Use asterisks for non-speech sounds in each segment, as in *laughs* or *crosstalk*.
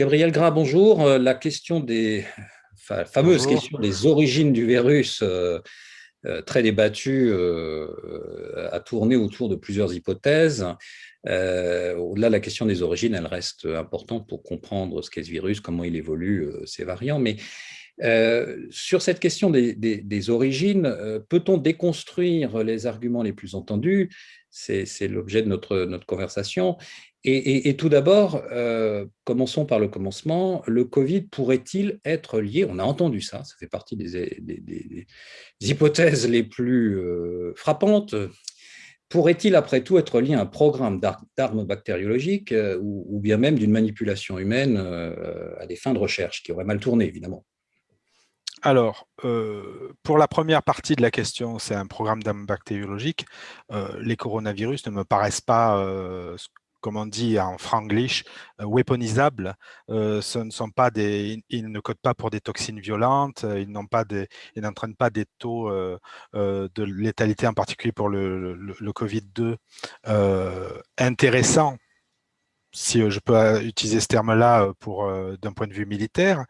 Gabriel Gras, bonjour. Euh, la question des fameuses questions des origines du virus, euh, euh, très débattue, a tourné autour de plusieurs hypothèses. Au-delà de la question des origines, elle reste importante pour comprendre ce qu'est ce virus, comment il évolue, ses variants. Mais sur cette question des origines, peut-on déconstruire les arguments les plus entendus? C'est l'objet de notre, notre conversation. Et, tout d'abord, euh, commençons par le commencement, le Covid pourrait-il être lié, on a entendu ça, ça fait partie des, hypothèses les plus euh, frappantes, pourrait-il après tout être lié à un programme d'armes bactériologiques euh, ou, bien même d'une manipulation humaine à des fins de recherche, qui aurait mal tourné évidemment? Alors, pour la première partie de la question, c'est un programme d'âme bactériologique. Euh, les coronavirus ne me paraissent pas, comme on dit en franglish, weaponisables. ce ne sont pas des, ils ne codent pas pour des toxines violentes, ils n'ont pas n'entraînent pas des taux de létalité, en particulier pour le, le, le Covid-2, intéressants si euh, je peux euh, utiliser ce terme-là euh, pour d'un point de vue militaire.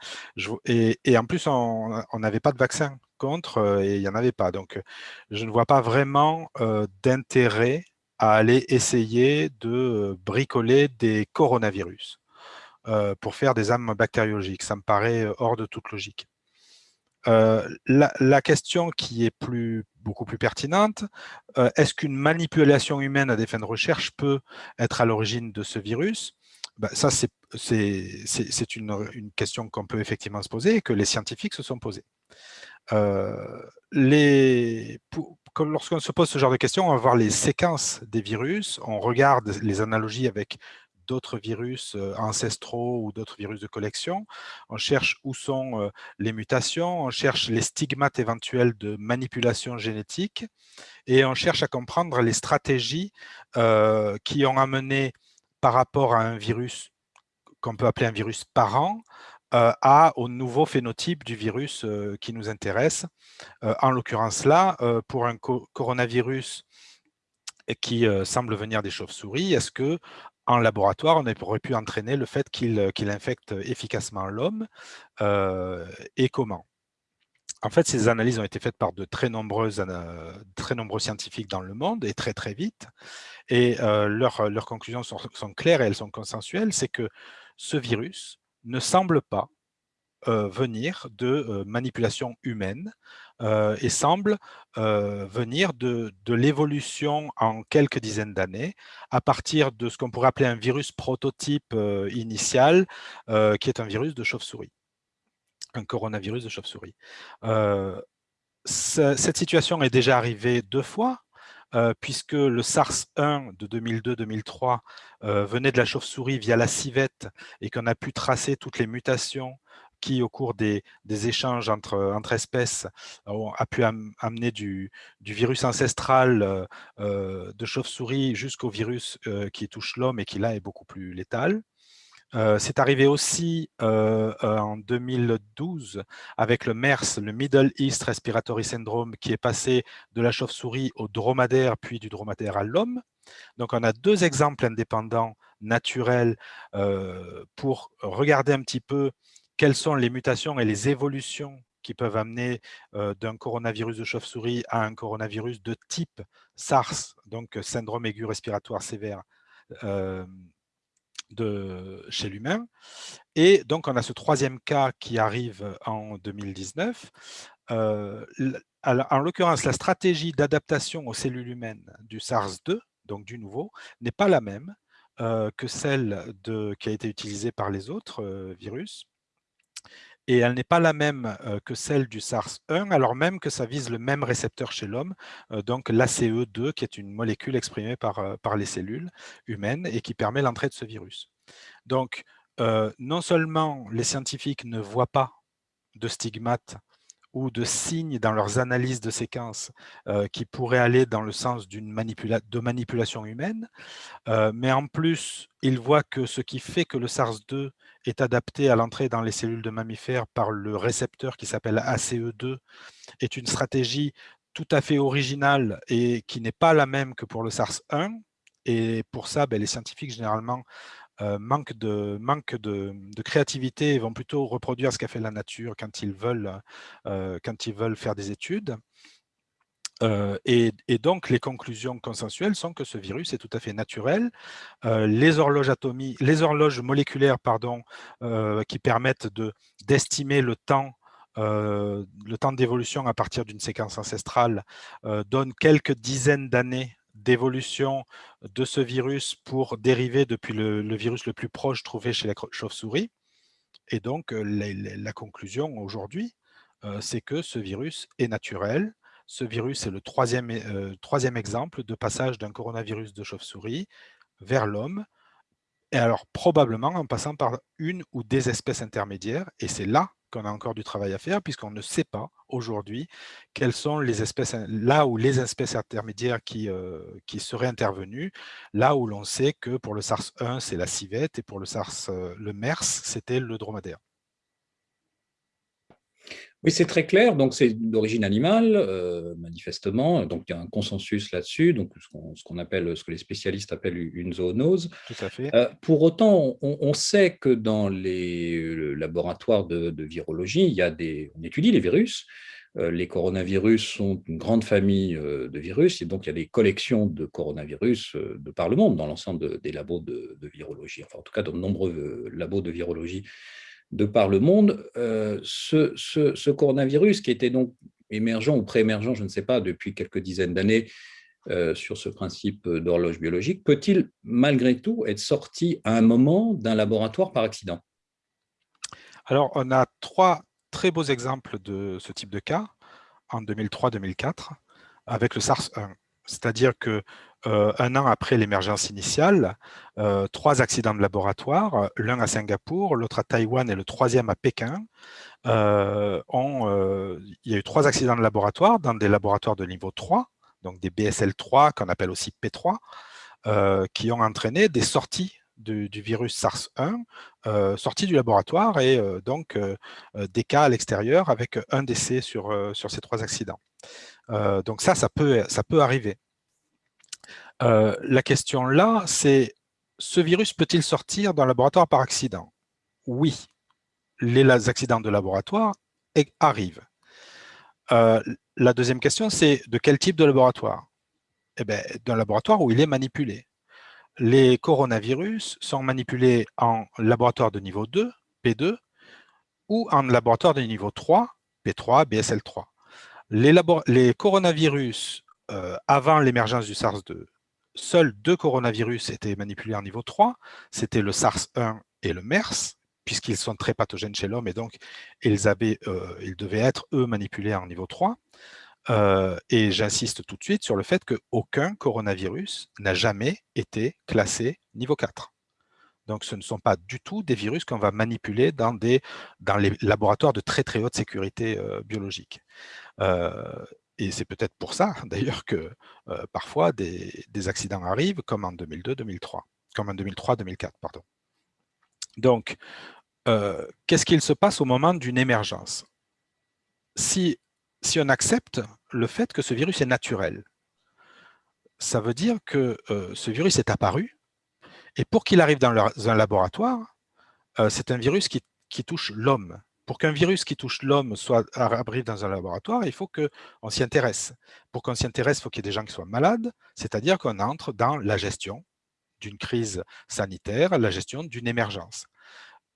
et, en plus, on n'avait pas de vaccin contre et il n'y en avait pas. Donc, je ne vois pas vraiment d'intérêt à aller essayer de bricoler des coronavirus pour faire des armes bactériologiques. Ça me paraît hors de toute logique. la, question qui est plus, beaucoup plus pertinente. Euh, est-ce qu'une manipulation humaine à des fins de recherche peut être à l'origine de ce virus? Ben, Ça, c'est une, question qu'on peut effectivement se poser et que les scientifiques se sont posées. Euh, lorsqu'on se pose ce genre de questions, on va voir les séquences des virus, on regarde les analogies avec d'autres virus euh, ancestraux ou d'autres virus de collection. On cherche où sont euh, les mutations, on cherche les stigmates éventuels de manipulation génétique et on cherche à comprendre les stratégies euh, qui ont amené par rapport à un virus qu'on peut appeler un virus parent, à, au nouveau phénotype du virus qui nous intéresse. en l'occurrence là, pour un coronavirus qui semble venir des chauves-souris, est-ce que en laboratoire, on aurait pu entraîner le fait qu'il euh, infecte efficacement l'homme euh, et comment? En fait, ces analyses ont été faites par de très, nombreuses, très nombreux scientifiques dans le monde et très très vite. Et euh, leurs conclusions sont, claires et elles sont consensuelles, c'est que ce virus ne semble pas venir de manipulation humaine, euh, et semble euh, venir de, l'évolution en quelques dizaines d'années à partir de ce qu'on pourrait appeler un virus prototype euh, initial, qui est un virus de chauve-souris, un coronavirus de chauve-souris. cette situation est déjà arrivée deux fois, puisque le SARS-1 de 2002-2003 venait de la chauve-souris via la civette et qu'on a pu tracer toutes les mutations qui, au cours des, échanges entre, espèces, a pu amener du, virus ancestral euh, euh, de chauve-souris jusqu'au virus euh, qui touche l'homme et qui, là, est beaucoup plus létal. C'est arrivé aussi en 2012 avec le MERS, le Middle East Respiratory Syndrome, qui est passé de la chauve-souris au dromadaire, puis du dromadaire à l'homme. Donc, on a deux exemples indépendants, naturels, pour regarder un petit peu quelles sont les mutations et les évolutions qui peuvent amener d'un coronavirus de chauve-souris à un coronavirus de type SARS, donc syndrome aigu respiratoire sévère de, chez l'humain. Et donc, on a ce troisième cas qui arrive en 2019. en l'occurrence, la stratégie d'adaptation aux cellules humaines du SARS-2, donc du nouveau, n'est pas la même que celle qui a été utilisée par les autres virus et elle n'est pas la même que celle du SARS-1, alors même que ça vise le même récepteur chez l'homme, donc l'ACE2, qui est une molécule exprimée par, par les cellules humaines et qui permet l'entrée de ce virus. Donc, non seulement les scientifiques ne voient pas de stigmates ou de signes dans leurs analyses de séquences qui pourraient aller dans le sens d'une de manipulation humaine, mais en plus, ils voient que ce qui fait que le SARS-2 est adapté à l'entrée dans les cellules de mammifères par le récepteur qui s'appelle ACE2 est une stratégie tout à fait originale et qui n'est pas la même que pour le SARS-1. Et pour ça, ben, les scientifiques, généralement, manquent, de, manque de, créativité et vont plutôt reproduire ce qu'a fait la nature quand ils veulent, quand ils veulent faire des études. et, donc, les conclusions consensuelles sont que ce virus est tout à fait naturel. les, horloges atomiques, les horloges moléculaires pardon, qui permettent d'estimer le temps le temps d'évolution à partir d'une séquence ancestrale donne quelques dizaines d'années d'évolution de ce virus pour dériver depuis le, virus le plus proche trouvé chez la chauve-souris. Et donc, la, conclusion aujourd'hui, c'est que ce virus est naturel. Ce virus est le troisième, troisième exemple de passage d'un coronavirus de chauve-souris vers l'homme, et alors probablement en passant par une ou des espèces intermédiaires, et c'est là qu'on a encore du travail à faire, puisqu'on ne sait pas aujourd'hui quelles sont les espèces, là où les espèces intermédiaires qui, euh, qui seraient intervenues, là où l'on sait que pour le SARS-1, c'est la civette, et pour le SARS, euh, le MERS, c'était le dromadaire. Oui, c'est très clair. Donc, c'est d'origine animale, euh, manifestement. Donc, il y a un consensus là-dessus. Donc, ce qu'on appelle, ce que les spécialistes appellent une zoonose. Tout à fait. Euh, pour autant, on, sait que dans les laboratoires de, virologie, il y a des, on étudie les virus. Euh, les coronavirus sont une grande famille de virus, et donc il y a des collections de coronavirus de par le monde, dans l'ensemble des labos de, de, virologie, enfin en tout cas dans de nombreux labos de virologie de par le monde, euh, ce, coronavirus qui était donc émergent ou pré-émergent, je ne sais pas, depuis quelques dizaines d'années euh, sur ce principe d'horloge biologique, peut-il malgré tout être sorti à un moment d'un laboratoire par accident? Alors, on a trois très beaux exemples de ce type de cas en 2003-2004 avec le SARS-1. C'est-à-dire que euh, un an après l'émergence initiale, euh, trois accidents de laboratoire, l'un à Singapour, l'autre à Taïwan et le troisième à Pékin. Euh, il y a eu trois accidents de laboratoire dans des laboratoires de niveau 3, donc des BSL3 qu'on appelle aussi P3, qui ont entraîné des sorties du, virus SARS-1 sorties du laboratoire et donc des cas à l'extérieur avec un décès sur, ces trois accidents. donc ça, ça peut arriver. Euh, la question là, c'est ce virus peut-il sortir d'un laboratoire par accident? Oui, les accidents de laboratoire arrivent. Euh, la deuxième question, c'est de quel type de laboratoire? Eh bien, D'un laboratoire où il est manipulé. Les coronavirus sont manipulés en laboratoire de niveau 2, P2, ou en laboratoire de niveau 3, P3, BSL3. Les, coronavirus, euh, avant l'émergence du SARS-2, seuls deux coronavirus étaient manipulés en niveau 3, c'était le SARS-1 et le MERS, puisqu'ils sont très pathogènes chez l'homme et donc ils, euh, devaient être, eux, manipulés en niveau 3. Euh, et j'insiste tout de suite sur le fait qu'aucun coronavirus n'a jamais été classé niveau 4. Donc, ce ne sont pas du tout des virus qu'on va manipuler dans les laboratoires de très très haute sécurité euh, biologique. Et c'est peut-être pour ça, *laughs* d'ailleurs, que parfois des, accidents arrivent, comme en 2002-2003, comme en 2003-2004, pardon. Donc, qu'est-ce qu'il se passe au moment d'une émergence? Si, si on accepte le fait que ce virus est naturel, ça veut dire que ce virus est apparu, et pour qu'il arrive dans, un laboratoire, c'est un virus qui touche l'homme, pour qu'un virus qui touche l'homme soit arrive dans un laboratoire, il faut qu'on s'y intéresse. Pour qu'on s'y intéresse, il faut qu'il y ait des gens qui soient malades, c'est-à-dire qu'on entre dans la gestion d'une crise sanitaire, la gestion d'une émergence.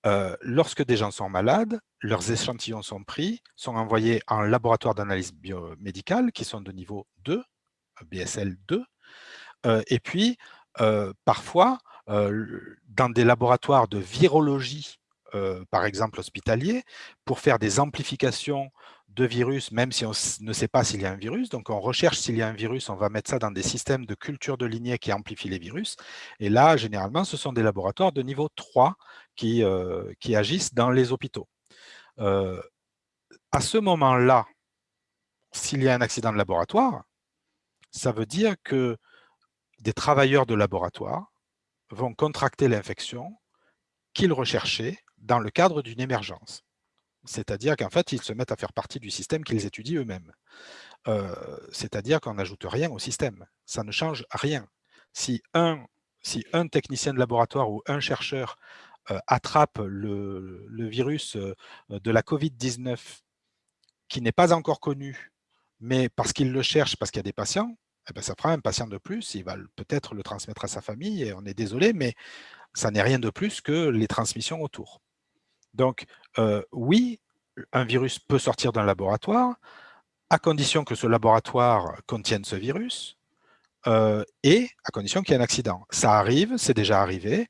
Euh, lorsque des gens sont malades, leurs échantillons sont pris, sont envoyés en laboratoire d'analyse biomédicale, qui sont de niveau 2, BSL 2, euh, et puis euh, parfois, dans des laboratoires de virologie euh, par exemple hospitalier, pour faire des amplifications de virus, même si on ne sait pas s'il y a un virus. Donc, on recherche s'il y a un virus, on va mettre ça dans des systèmes de culture de lignée qui amplifient les virus. Et là, généralement, ce sont des laboratoires de niveau 3 qui, euh, qui agissent dans les hôpitaux. Euh, à ce moment-là, s'il y a un accident de laboratoire, ça veut dire que des travailleurs de laboratoire vont contracter l'infection qu'ils recherchaient dans le cadre d'une émergence. C'est-à-dire qu'en fait, ils se mettent à faire partie du système qu'ils étudient eux-mêmes. Euh, c'est-à-dire qu'on n'ajoute rien au système. Ça ne change rien. Si un technicien de laboratoire ou un chercheur attrape le, virus de la COVID-19 qui n'est pas encore connu, mais parce qu'il le cherche, parce qu'il y a des patients, eh ben, ça fera un patient de plus, il va peut-être le transmettre à sa famille, et on est désolé, mais ça n'est rien de plus que les transmissions autour. Donc, oui, un virus peut sortir d'un laboratoire, à condition que ce laboratoire contienne ce virus, et à condition qu'il y ait un accident. Ça arrive, c'est déjà arrivé,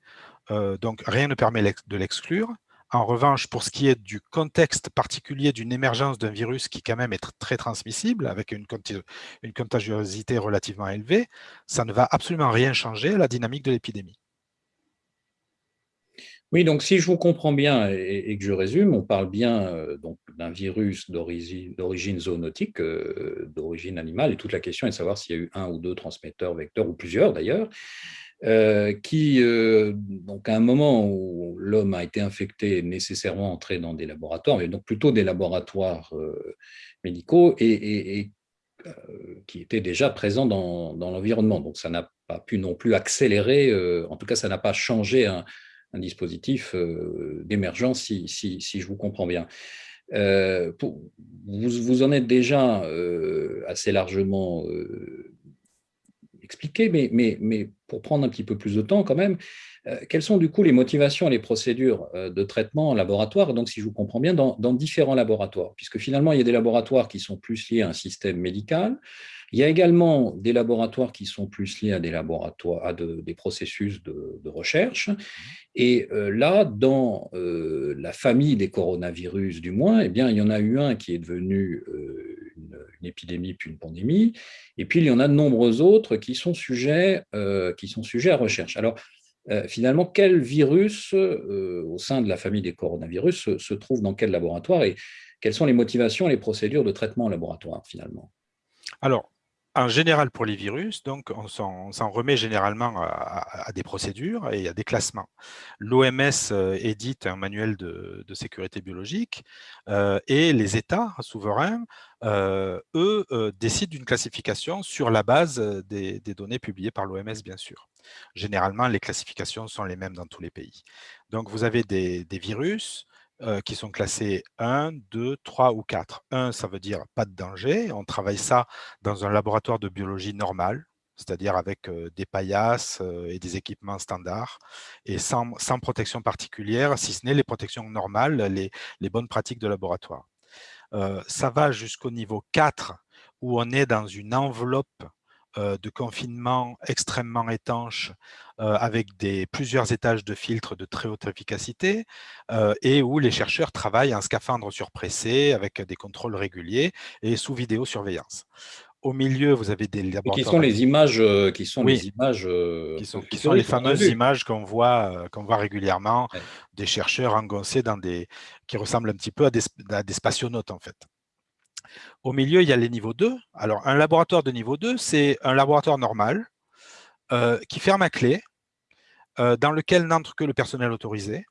donc rien ne permet de l'exclure. En revanche, pour ce qui est du contexte particulier d'une émergence d'un virus qui quand même est très transmissible, avec une, contagiosité relativement élevée, ça ne va absolument rien changer à la dynamique de l'épidémie. Oui, donc si je vous comprends bien et, que je résume, on parle bien euh, d'un virus d'origine zoonotique, euh, d'origine animale, et toute la question est de savoir s'il y a eu un ou deux transmetteurs vecteurs, ou plusieurs d'ailleurs, euh, qui, donc à un moment où l'homme a été infecté, nécessairement entré dans des laboratoires, mais donc plutôt des laboratoires médicaux, et, qui étaient déjà présents dans, l'environnement. Donc ça n'a pas pu non plus accélérer, en tout cas ça n'a pas changé un, dispositif d'émergence, si, je vous comprends bien. vous, vous, en êtes déjà assez largement expliquer, mais, mais, mais, pour prendre un petit peu plus de temps quand même, euh, quelles sont du coup les motivations et les procédures euh, de traitement en laboratoire, donc si je vous comprends bien, dans, différents laboratoires, puisque finalement il y a des laboratoires qui sont plus liés à un système médical, il y a également des laboratoires qui sont plus liés à des laboratoires, à des processus de, recherche. Et euh, là, dans la famille des coronavirus, du moins, eh bien, il y en a eu un qui est devenu une épidémie puis une pandémie. Et puis, il y en a de nombreux autres qui sont sujets, euh, qui sont sujets à recherche. Alors, euh, finalement, quel virus euh, au sein de la famille des coronavirus se, trouve dans quel laboratoire et quelles sont les motivations et les procédures de traitement en laboratoire, finalement? Alors, en général, pour les virus, donc, on s'en remet généralement à, des procédures et à des classements. L'OMS euh, édite un manuel de, sécurité biologique euh, et les États souverains, euh, eux, décident d'une classification sur la base des, données publiées par l'OMS, bien sûr. Généralement, les classifications sont les mêmes dans tous les pays. Donc, vous avez des virus euh, qui sont classés 1, 2, 3 ou 4. 1, ça veut dire pas de danger. On travaille ça dans un laboratoire de biologie normal, c'est-à-dire avec euh, des paillasses euh, et des équipements standards, et sans, protection particulière, si ce n'est les protections normales, les, les, bonnes pratiques de laboratoire. ça va jusqu'au niveau 4, où on est dans une enveloppe de confinement extrêmement étanche euh, avec des, plusieurs étages de filtres de très haute efficacité euh, et où les chercheurs travaillent en scaphandre surpressé avec des contrôles réguliers et sous vidéosurveillance. Au milieu, vous avez des laboratoires. qui sont les images qui sont les images qui sont, qui sont les fameuses images qu'on voit qu'on voit régulièrement des chercheurs engoncés dans des qui ressemblent un petit peu à des, à des spationautes en fait. Au milieu, il y a les niveaux 2. Alors, un laboratoire de niveau 2, c'est un laboratoire normal euh, qui ferme à clé, euh, dans lequel n'entre que le personnel autorisé,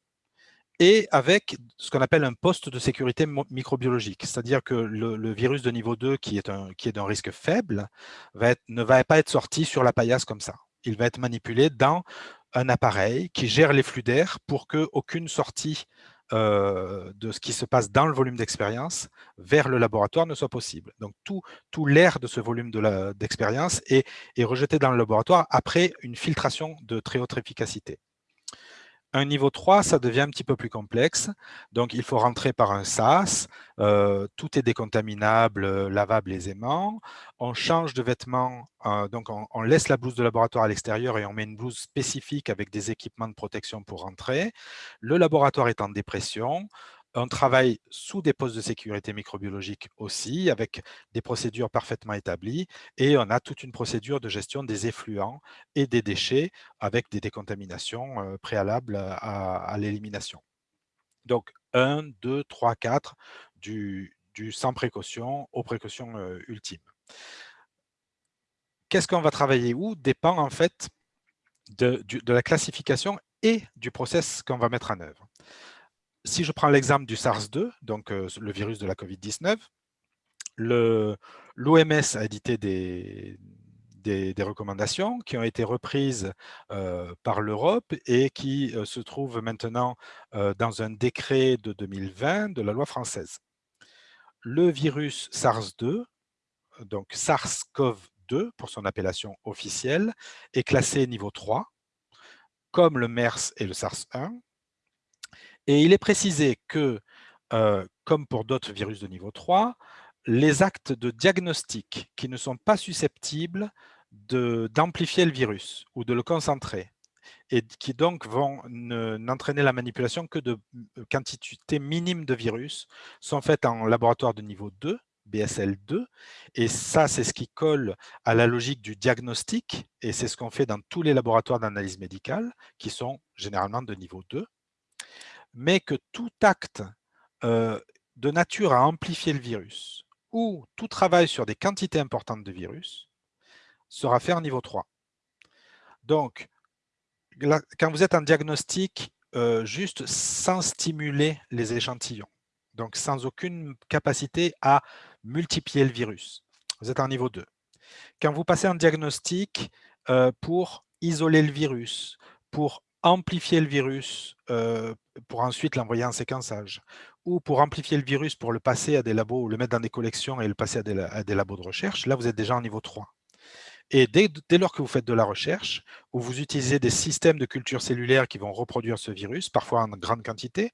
et avec ce qu'on appelle un poste de sécurité microbiologique. C'est-à-dire que le, virus de niveau 2, qui est, un, qui est d'un risque faible, ne va pas être sorti sur la paillasse comme ça. Il va être manipulé dans un appareil qui gère les flux d'air pour qu'aucune sortie euh, de ce qui se passe dans le volume d'expérience vers le laboratoire ne soit possible. Donc, tout, l'air de ce volume d'expérience est rejeté dans le laboratoire après une filtration de très haute efficacité. Un niveau 3, ça devient un petit peu plus complexe. Donc, il faut rentrer par un SAS. Euh, tout est décontaminable, euh, lavable aisément. On change de vêtements. Euh, donc, on, laisse la blouse de laboratoire à l'extérieur et on met une blouse spécifique avec des équipements de protection pour rentrer. Le laboratoire est en dépression. On travaille sous des postes de sécurité microbiologique aussi, avec des procédures parfaitement établies, et on a toute une procédure de gestion des effluents et des déchets avec des décontaminations euh, préalables à, l'élimination. Donc, 1, 2, 3, 4, du, sans précaution aux précautions euh, ultimes. Qu'est-ce qu'on va travailler où dépend en fait de, de la classification et du process qu'on va mettre en œuvre si je prends l'exemple du SARS-2, donc euh, le virus de la COVID-19, l'OMS a édité des, des, recommandations qui ont été reprises par l'Europe et qui se trouvent maintenant dans un décret de 2020 de la loi française. Le virus SARS-2, donc SARS-CoV-2 pour son appellation officielle, est classé niveau 3, comme le MERS et le SARS-1. Et il est précisé que, comme pour d'autres virus de niveau 3, les actes de diagnostic qui ne sont pas susceptibles d'amplifier le virus ou de le concentrer et qui donc vont n'entraîner la manipulation que de quantités minimes de virus sont faites en laboratoire de niveau 2, BSL2, et ça c'est ce qui colle à la logique du diagnostic et c'est ce qu'on fait dans tous les laboratoires d'analyse médicale qui sont généralement de niveau 2, mais que tout acte de nature à amplifier le virus ou tout travail sur des quantités importantes de virus sera fait en niveau 3. Donc, quand vous êtes en diagnostic, juste sans stimuler les échantillons, donc sans aucune capacité à multiplier le virus, vous êtes en niveau 2. Quand vous passez en diagnostic pour isoler le virus, pour amplifier le virus, euh, pour ensuite l'envoyer en séquençage, ou pour amplifier le virus pour le passer à des labos, ou le mettre dans des collections et le passer à des, labos de recherche, là, vous êtes déjà en niveau 3. Et dès, lors que vous faites de la recherche, où vous utilisez des systèmes de culture cellulaire qui vont reproduire ce virus, parfois en grande quantité,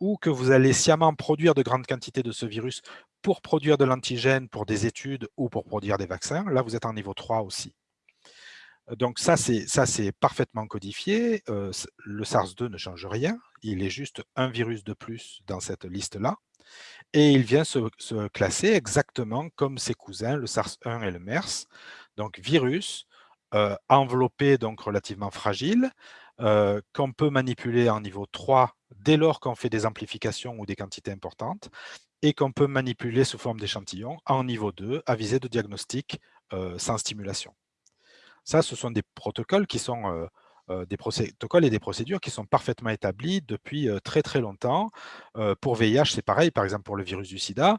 ou que vous allez sciemment produire de grandes quantités de ce virus pour produire de l'antigène pour des études ou pour produire des vaccins, là, vous êtes en niveau 3 aussi. Donc ça, c'est parfaitement codifié. Euh, le SARS-2 ne change rien. Il est juste un virus de plus dans cette liste-là. Et il vient se, classer exactement comme ses cousins, le SARS-1 et le MERS. Donc virus, euh, enveloppé, donc relativement fragile, euh, qu'on peut manipuler en niveau 3 dès lors qu'on fait des amplifications ou des quantités importantes, et qu'on peut manipuler sous forme d'échantillons en niveau 2 à visée de diagnostic sans stimulation. Ce sont des protocoles qui sont des protocoles et des procédures qui sont parfaitement établis depuis très très longtemps. pour VIH, c'est pareil, par exemple pour le virus du sida,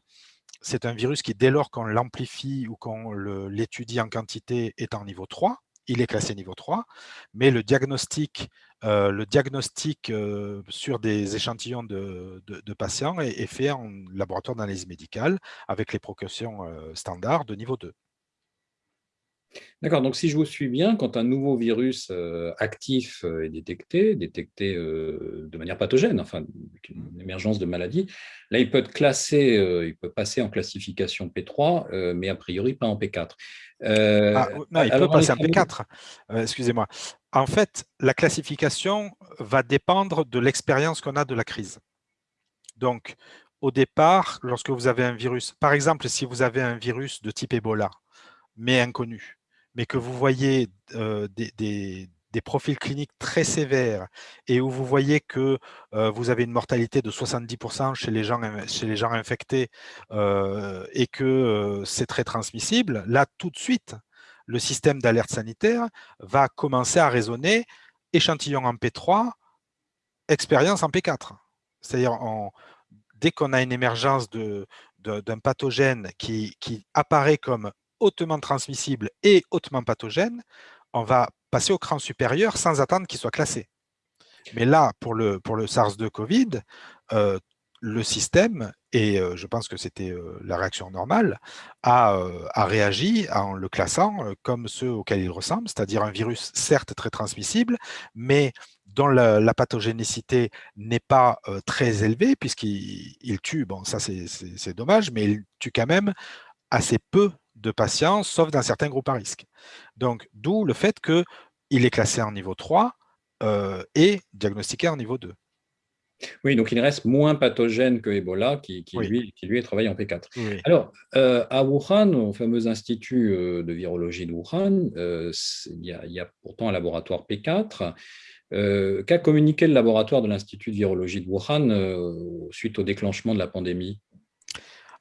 c'est un virus qui, dès lors qu'on l'amplifie ou qu'on l'étudie en quantité, est en niveau 3. Il est classé niveau 3, mais le diagnostic, sur des échantillons de, patients est, est, fait en laboratoire d'analyse médicale avec les précautions standards de niveau 2. D'accord, donc si je vous suis bien, quand un nouveau virus euh, actif euh, est détecté, détecté euh, de manière pathogène, enfin une émergence de maladie, là il peut être classé, il peut passer en classification P3, mais a priori pas en P4. Ah, non, il peut passer en P4, excusez-moi. En fait, la classification va dépendre de l'expérience qu'on a de la crise. Donc, au départ, lorsque vous avez un virus, par exemple, si vous avez un virus de type Ebola, mais inconnu, mais que vous voyez des, profils cliniques très sévères et où vous voyez que vous avez une mortalité de 70% chez les gens, chez les gens infectés et que c'est très transmissible, là, tout de suite, le système d'alerte sanitaire va commencer à raisonner échantillon en P3, expérience en P4. C'est-à-dire, dès qu'on a une émergence d'un pathogène qui, qui apparaît comme hautement transmissible et hautement pathogène, on va passer au cran supérieur sans attendre qu'il soit classé. Mais là, pour le, pour le SARS-2 Covid, euh, le système, et euh, je pense que c'était euh, la réaction normale, a, a, réagi en le classant comme ceux auxquels il ressemble, c'est-à-dire un virus certes très transmissible, mais dont la, pathogénicité n'est pas très élevée, puisqu'il tue, bon ça c'est dommage, mais il tue quand même assez peu de patients, sauf dans certains groupes à risque. Donc, d'où le fait qu'il est classé en niveau 3 euh, et diagnostiqué en niveau 2. Oui, donc il reste moins pathogène que Ebola, qui, lui, qui lui est travaillé en P4. Alors, euh, à Wuhan, au fameux institut euh, de virologie de Wuhan, il y, a pourtant un laboratoire P4. Qu'a communiqué le laboratoire de l'Institut de virologie de Wuhan suite au déclenchement de la pandémie?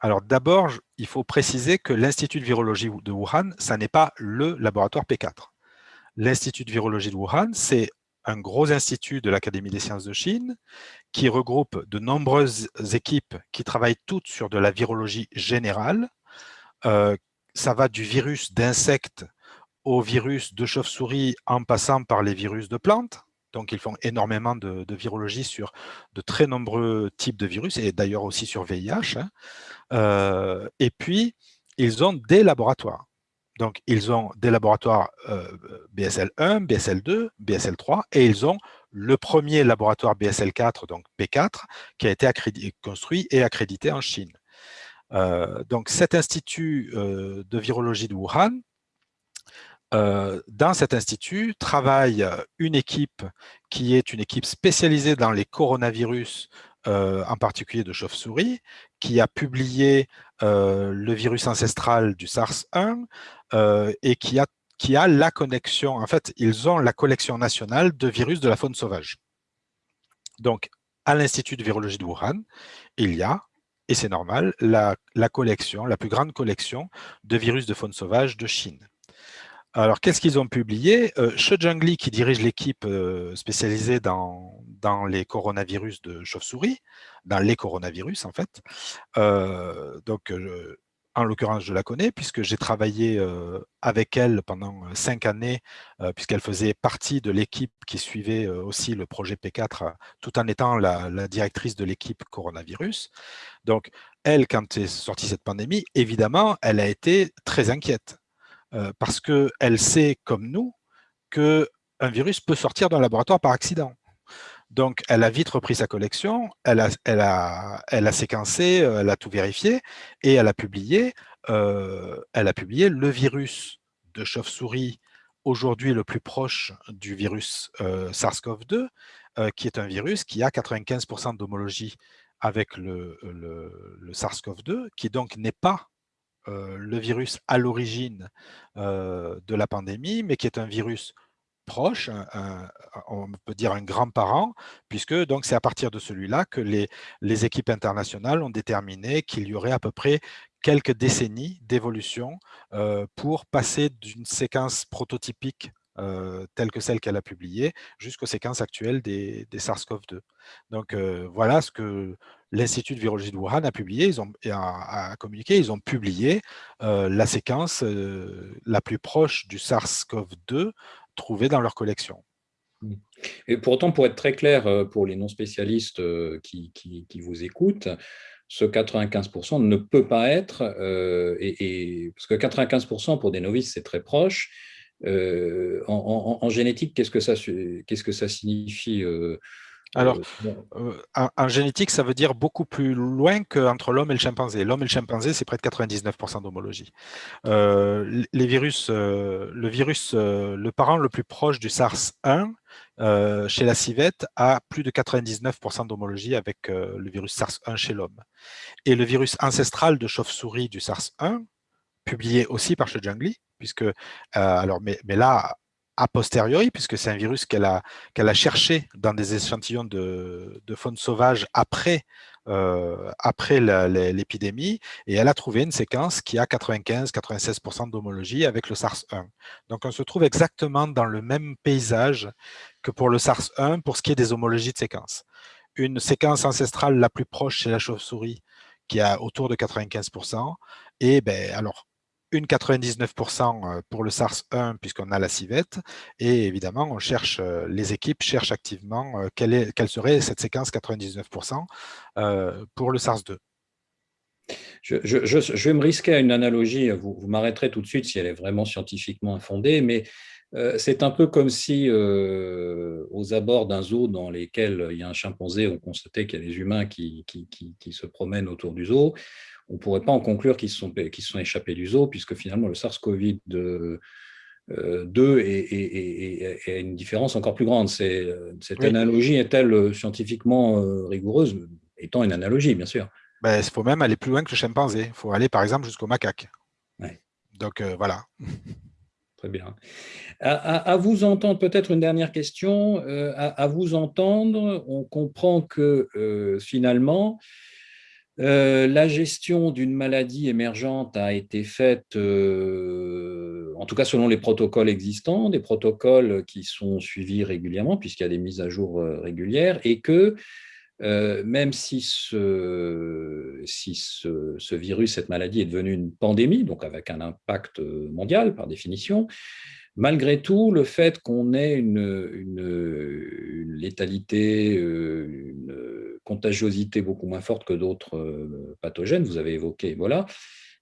Alors d'abord, il faut préciser que l'Institut de virologie de Wuhan, ça n'est pas le laboratoire P4. L'Institut de virologie de Wuhan, c'est un gros institut de l'Académie des sciences de Chine qui regroupe de nombreuses équipes qui travaillent toutes sur de la virologie générale. Euh, ça va du virus d'insectes aux virus de chauve-souris en passant par les virus de plantes. Donc, ils font énormément de, virologie sur de très nombreux types de virus, et d'ailleurs aussi sur VIH. Hein. Euh, et puis, ils ont des laboratoires. Donc, ils ont des laboratoires BSL1, BSL2, BSL3, et ils ont le premier laboratoire BSL4, donc P4, qui a été construit et accrédité en Chine. Euh, donc, cet institut euh, de virologie de Wuhan, euh, dans cet institut travaille une équipe qui est une équipe spécialisée dans les coronavirus, en particulier de chauve-souris, qui a publié le virus ancestral du SARS-1 et qui a, qui a la connexion, en fait, ils ont la collection nationale de virus de la faune sauvage. Donc, à l'Institut de virologie de Wuhan, il y a et c'est normal, la, collection, la plus grande collection de virus de faune sauvage de Chine. Alors, qu'est-ce qu'ils ont publié? Euh, Zhengli, qui dirige l'équipe euh, spécialisée dans, les coronavirus de chauve-souris, dans les coronavirus en fait, euh, donc en l'occurrence, je la connais puisque j'ai travaillé euh, avec elle pendant euh, cinq années, euh, puisqu'elle faisait partie de l'équipe qui suivait aussi le projet P4, tout en étant la, directrice de l'équipe coronavirus. Donc, elle, quand est sortie cette pandémie, évidemment, elle a été très inquiète parce qu'elle sait, comme nous, qu'un virus peut sortir d'un laboratoire par accident. Donc, elle a vite repris sa collection, elle a, séquencé, euh, elle a tout vérifié et elle a publié, euh, elle a publié le virus de chauve-souris aujourd'hui le plus proche du virus euh, SARS-CoV-2, qui est un virus qui a 95% d'homologie avec le SARS-CoV-2, qui donc n'est pas le virus à l'origine de la pandémie, mais qui est un virus proche, on peut dire un grand-parent, puisque donc c'est à partir de celui-là que les, les équipes internationales ont déterminé qu'il y aurait à peu près quelques décennies d'évolution euh, pour passer d'une séquence prototypique euh, telle que celle qu'elle a publiée, jusqu'aux séquences actuelles des, des SARS-CoV-2. Donc euh, voilà ce que l'Institut de virologie de Wuhan a publié, ils ont a, communiqué, ils ont publié la séquence la plus proche du SARS-CoV-2 trouver dans leur collection. Mmh. Et pour autant, pour être très clair euh, pour les non-spécialistes euh, qui, qui, vous écoutent, ce 95% ne peut pas être, euh, parce que 95% pour des novices, c'est très proche. en, génétique, qu'est-ce que ça signifie alors, euh, en, génétique, ça veut dire beaucoup plus loin qu'entre l'homme et le chimpanzé. L'homme et le chimpanzé, c'est près de 99% d'homologie. Euh, les virus, euh, le virus, le parent le plus proche du SARS-1, chez la civette, a plus de 99% d'homologie avec le virus SARS-1 chez l'homme. Et le virus ancestral de chauve-souris du SARS-1, publié aussi par Zhengli, puisque, alors, mais, mais là, a posteriori, puisque c'est un virus qu'elle a, a cherché dans des échantillons de, faune sauvage après, euh, après l'épidémie, et elle a trouvé une séquence qui a 95-96% d'homologie avec le SARS-1. Donc on se trouve exactement dans le même paysage que pour le SARS-1 pour ce qui est des homologies de séquences. Une séquence ancestrale la plus proche chez la chauve-souris qui a autour de 95%, et ben, alors une 99% pour le SARS-1 puisqu'on a la civette et évidemment on cherche, les équipes cherchent activement quelle, est, quelle serait cette séquence 99% pour le SARS-2. Je, je, vais me risquer à une analogie, vous, vous m'arrêterez tout de suite si elle est vraiment scientifiquement infondée, mais c'est un peu comme si aux abords d'un zoo dans lesquels il y a un chimpanzé, on constatait qu'il y a des humains qui, qui, qui se promènent autour du zoo on ne pourrait pas en conclure qu'ils se sont, sont échappés du zoo, puisque finalement le SARS-CoV-2 euh, est, une différence encore plus grande. Cette analogie est-elle euh, scientifiquement euh, rigoureuse? Étant une analogie, bien sûr. Ben, il faut même aller plus loin que le chimpanzé. Il faut aller, par exemple, jusqu'au macaque. Donc, voilà. Très bien. À, vous entendre, peut-être une dernière question. à, vous entendre, on comprend que finalement, euh, la gestion d'une maladie émergente a été faite, euh, en tout cas selon les protocoles existants, des protocoles qui sont suivis régulièrement, puisqu'il y a des mises à jour euh, régulières, et que même si, ce, virus, cette maladie est devenue une pandémie, donc avec un impact mondial par définition, malgré tout, le fait qu'on ait une, létalité, une contagiosité beaucoup moins forte que d'autres pathogènes, vous avez évoqué Ebola,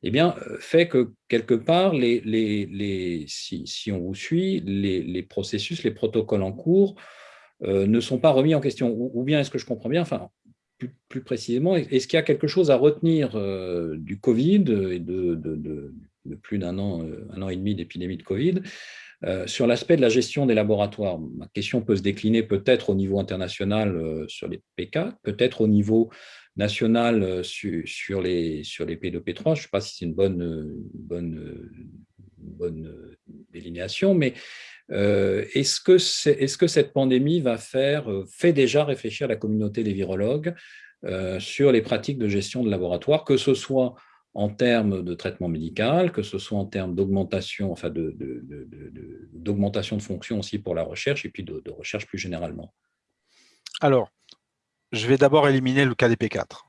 eh bien, fait que quelque part, si, on vous suit, les, processus, les protocoles en cours euh, ne sont pas remis en question. Ou, bien, est-ce que je comprends bien enfin, plus, précisément, est-ce qu'il y a quelque chose à retenir euh, du Covid et de, plus d'un an, euh, un an et demi d'épidémie de Covid sur l'aspect de la gestion des laboratoires? Ma question peut se décliner peut-être au niveau international sur les P4, peut-être au niveau national sur, les, sur les P2, P3. Je ne sais pas si c'est une bonne, bonne, bonne délinéation, mais euh, est-ce que, cette pandémie va faire, euh, fait déjà réfléchir la communauté des virologues euh, sur les pratiques de gestion de laboratoire, que ce soit en termes de traitement médical, que ce soit en termes d'augmentation enfin de, de, de, aussi pour la recherche et puis de, recherche plus généralement? Alors, je vais d'abord éliminer le cas des P4.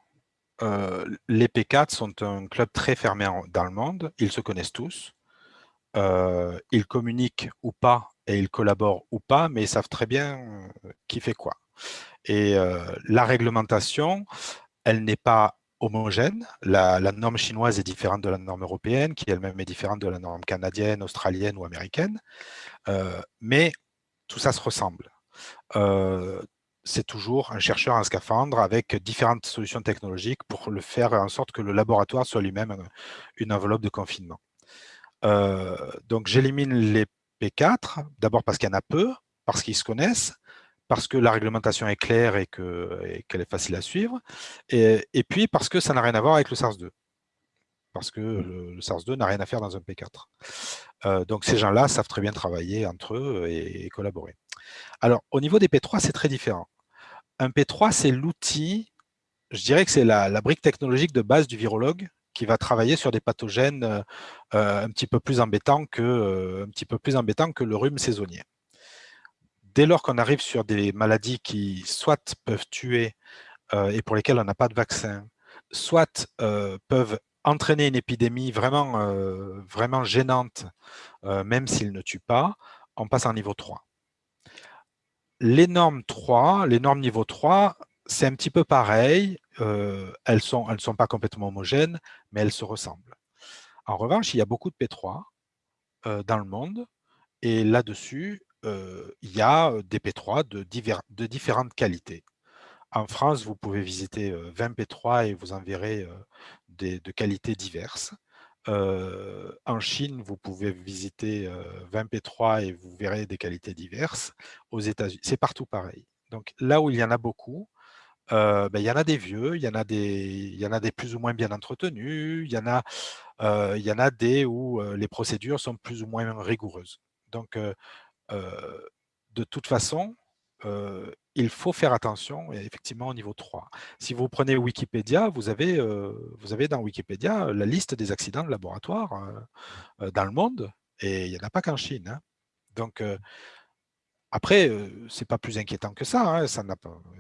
les P4 sont un club très fermé dans ils se connaissent tous, euh, ils communiquent ou pas et ils collaborent ou pas, mais ils savent très bien euh, qui fait quoi. Et euh, la réglementation, elle n'est pas homogène. La, norme chinoise est différente de la norme européenne, qui elle-même est différente de la norme canadienne, australienne ou américaine. mais tout ça se ressemble. c'est toujours un chercheur en scaphandre avec différentes solutions technologiques pour le faire en sorte que le laboratoire soit lui-même une enveloppe de confinement. Euh, donc j'élimine les P4, d'abord parce qu'il y en a peu, parce qu'ils se connaissent, parce que la réglementation est claire et qu'elle est facile à suivre, et, puis parce que ça n'a rien à voir avec le SARS-2 parce que mmh. le, SARS-2 n'a rien à faire dans un P4. Euh, donc ces gens-là savent très bien travailler entre eux et, collaborer. Alors, au niveau des P3, c'est très différent. Un P3, c'est l'outil, je dirais que c'est la, brique technologique de base du virologue qui va travailler sur des pathogènes euh, euh, un, petit peu plus embêtants que, euh, un petit peu plus embêtants que le rhume saisonnier. Dès lors qu'on arrive sur des maladies qui soit peuvent tuer et pour lesquelles on n'a pas de vaccin, soit peuvent entraîner une épidémie vraiment, gênante, même s'ils ne tuent pas, on passe en niveau 3. Les normes 3, les normes niveau 3, c'est un petit peu pareil. Euh, elles ne sont, elles sont pas complètement homogènes, mais elles se ressemblent. En revanche, il y a beaucoup de P3 euh, dans le monde, et là-dessus, euh, il y a des P3 de, différentes qualités. En France, vous pouvez visiter 20 P3 et vous en verrez des, de qualités diverses. en Chine, vous pouvez visiter 20 P3 et vous verrez des qualités diverses. Aux États-Unis, c'est partout pareil. Donc là où il y en a beaucoup, ben, il y en a des vieux, il y en a des, y en a des plus ou moins bien entretenus, il y en a, il y en a des où les procédures sont plus ou moins rigoureuses. Donc, de toute façon, il faut faire attention, effectivement, au niveau 3. Si vous prenez Wikipédia, vous avez, vous avez dans Wikipédia la liste des accidents de laboratoire dans le monde, et il n'y en a pas qu'en Chine. Hein. Donc, après, ce n'est pas plus inquiétant que ça, hein, ça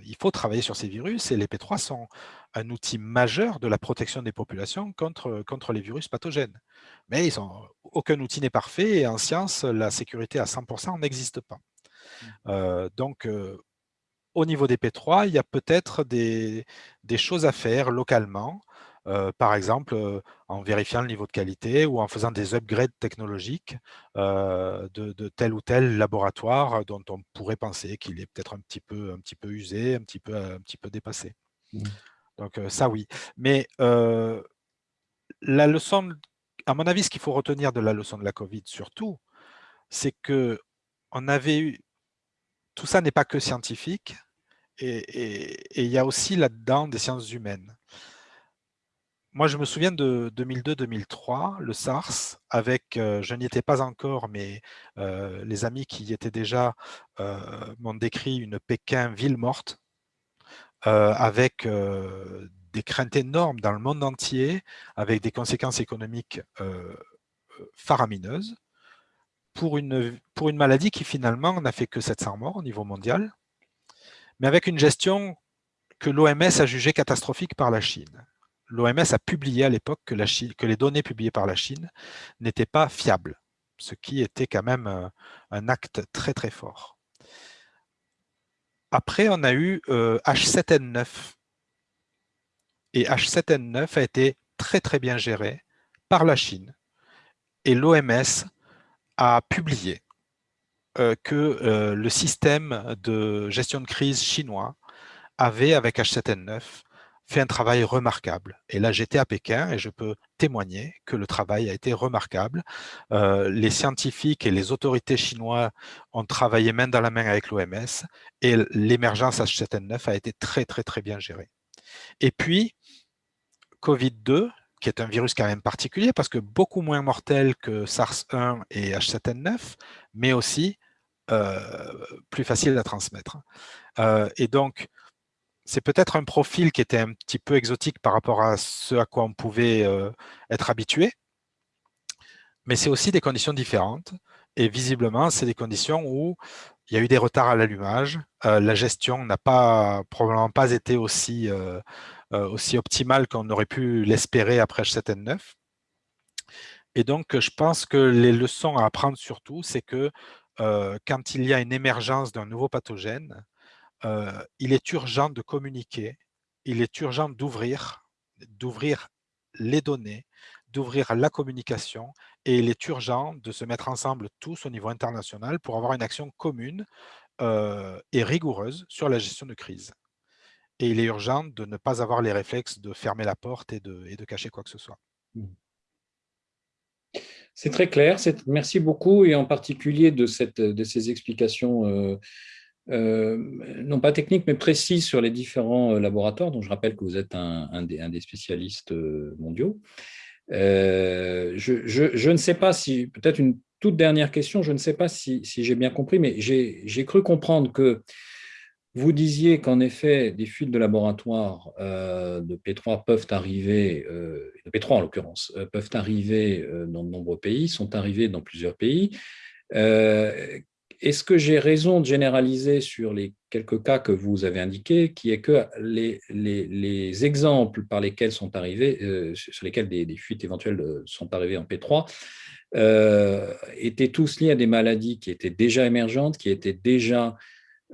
Il faut travailler sur ces virus et les P3 sont un outil majeur de la protection des populations contre, contre les virus pathogènes. Mais ils sont, aucun outil n'est parfait et en science, la sécurité à 100% n'existe pas. Mmh. donc, au niveau des P3, il y a peut-être des, des, choses à faire localement euh, par exemple euh, en vérifiant le niveau de qualité ou en faisant des upgrades technologiques euh, de, tel ou tel laboratoire dont on pourrait penser qu'il est peut-être un, petit peu, un petit peu usé, un petit peu, un petit peu dépassé. Mmh. Donc ça oui. Mais la leçon, à mon avis, ce qu'il faut retenir de la leçon de la Covid surtout, c'est que on avait eu, tout ça n'est pas que scientifique, et il y a aussi là-dedans des sciences humaines moi, je me souviens de 2002-2003, le SARS, avec, euh, je n'y étais pas encore, mais euh, les amis qui y étaient déjà euh, m'ont décrit une Pékin ville morte, avec des craintes énormes dans le monde entier, avec des conséquences économiques faramineuses, pour une, pour une maladie qui finalement n'a fait que 700 morts au niveau mondial, mais avec une gestion que l'OMS a jugé catastrophique par la Chine. L'OMS a publié à l'époque que, les données publiées par la Chine n'étaient pas fiables, ce qui était quand même euh, un acte très très fort. Après, on a eu H7N9. Et H7N9 a été très très bien géré par la Chine. Et l'OMS a publié euh, que euh, le système de gestion de crise chinois avait, avec H7N9, fait un travail remarquable. Et là, j'étais à Pékin et je peux témoigner que le travail a été remarquable. Euh, les scientifiques et les autorités chinois ont travaillé main dans la main avec l'OMS et l'émergence H7N9 a été très, très, très bien gérée. Et puis, Covid-2, qui est un virus quand même particulier parce que beaucoup moins mortel que SARS-1 et H7N9, mais aussi euh, plus facile à transmettre. Euh, et donc, c'est peut-être un profil qui était un petit peu exotique par rapport à ce à quoi on pouvait euh, être habitué, mais c'est aussi des conditions différentes. Et visiblement, c'est des conditions où il y a eu des retards à l'allumage. la gestion n'a pas probablement pas été aussi, aussi optimale qu'on aurait pu l'espérer après H7N9. Et donc, je pense que les leçons à apprendre surtout, c'est que euh, quand il y a une émergence d'un nouveau pathogène, euh, il est urgent de communiquer, il est urgent d'ouvrir, d'ouvrir les données, d'ouvrir la communication et il est urgent de se mettre ensemble tous au niveau international pour avoir une action commune euh, et rigoureuse sur la gestion de crise. Et il est urgent de ne pas avoir les réflexes de fermer la porte et de, cacher quoi que ce soit. Mmh. C'est très clair. Merci beaucoup, et en particulier de, ces explications, euh, non pas techniques, mais précises sur les différents euh, laboratoires, dont je rappelle que vous êtes un, des, spécialistes mondiaux. Je, ne sais pas si, peut-être une toute dernière question, je ne sais pas si, j'ai bien compris, mais j'ai cru comprendre que vous disiez qu'en effet, des fuites de laboratoire euh, de P3 peuvent arriver, euh, de P3 en l'occurrence, euh, peuvent arriver dans de nombreux pays, sont arrivés dans plusieurs pays. Est-ce que j'ai raison de généraliser sur les quelques cas que vous avez indiqués, qui est que les, les, exemples par lesquels sont arrivés, sur lesquels des, des, fuites éventuelles sont arrivées en P3, étaient tous liés à des maladies qui étaient déjà émergentes, qui étaient déjà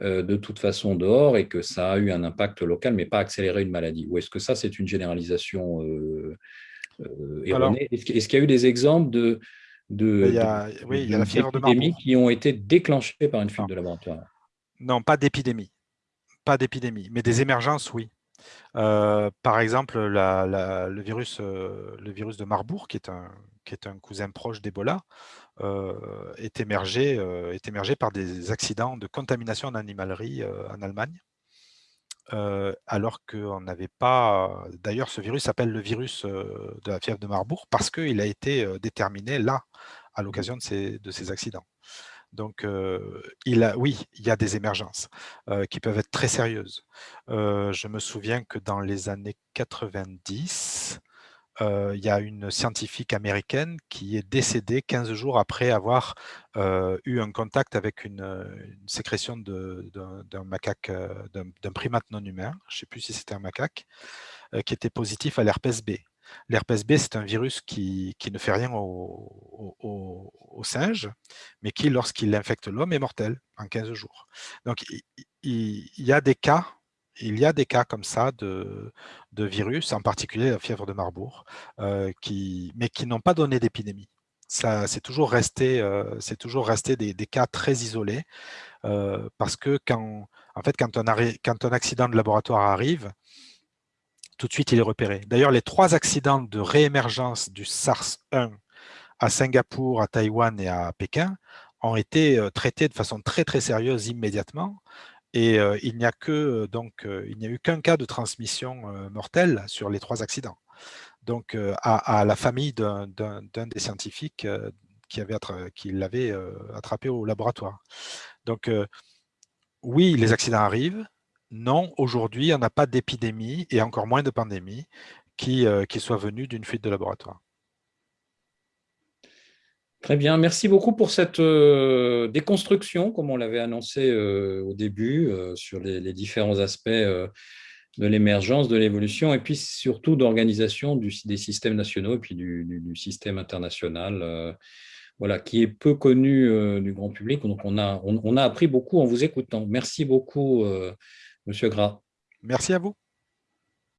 euh, de toute façon dehors et que ça a eu un impact local, mais pas accéléré une maladie. Ou est-ce que ça, c'est une généralisation euh, euh, erronée? Est-ce qu'il y a eu des exemples de, de, qui ont été déclenchés par une fuite de laboratoire Non, pas d'épidémie. Pas d'épidémie, mais des émergences, oui. par exemple, le, virus, le virus de Marbourg, qui est un, qui est un cousin proche d'Ebola, euh, est, émergé, euh, est émergé par des accidents de contamination en animalerie euh, en Allemagne. Alors qu'on n'avait pas... D'ailleurs, ce virus s'appelle le virus de la fièvre de Marbourg parce qu'il a été déterminé là, à mmh. l'occasion de ces, de ces accidents. Donc, il a, oui, il y a des émergences qui peuvent être très sérieuses. je me souviens que dans les années 90, il y a une scientifique américaine qui est décédée 15 jours après avoir eu un contact avec une, sécrétion d'un macaque, d'un primate non humain, je ne sais plus si c'était un macaque, qui était positif à l'herpès B. L'herpès B, c'est un virus qui, ne fait rien aux singes, mais qui, lorsqu'il infecte l'homme, est mortel en 15 jours. Donc, il y a des cas il y a des cas comme ça de, virus, en particulier la fièvre de Marbourg, euh, mais qui n'ont pas donné d'épidémie. C'est toujours resté, euh, des, cas très isolés, euh, parce que quand un, quand un accident de laboratoire arrive, tout de suite il est repéré. D'ailleurs, les trois accidents de réémergence du SARS-1 à Singapour, à Taïwan et à Pékin ont été traités de façon très très sérieuse immédiatement, et il n'y a que donc a eu qu'un cas de transmission mortelle sur les trois accidents. Donc à, la famille d'un des scientifiques qui avait qui l'avait attrapé au laboratoire. Donc oui, les accidents arrivent. Non, aujourd'hui, on n'a pas d'épidémie et encore moins de pandémie qui soit venue d'une fuite de laboratoire. Très bien, merci beaucoup pour cette euh, déconstruction, comme on l'avait annoncé euh, au début, euh, sur les, différents aspects de l'émergence, de l'évolution, et puis surtout d'organisation des systèmes nationaux et puis du, système international, voilà, qui est peu connu du grand public. Donc, on a, on, a appris beaucoup en vous écoutant. Merci beaucoup, Monsieur Gras. Merci à vous.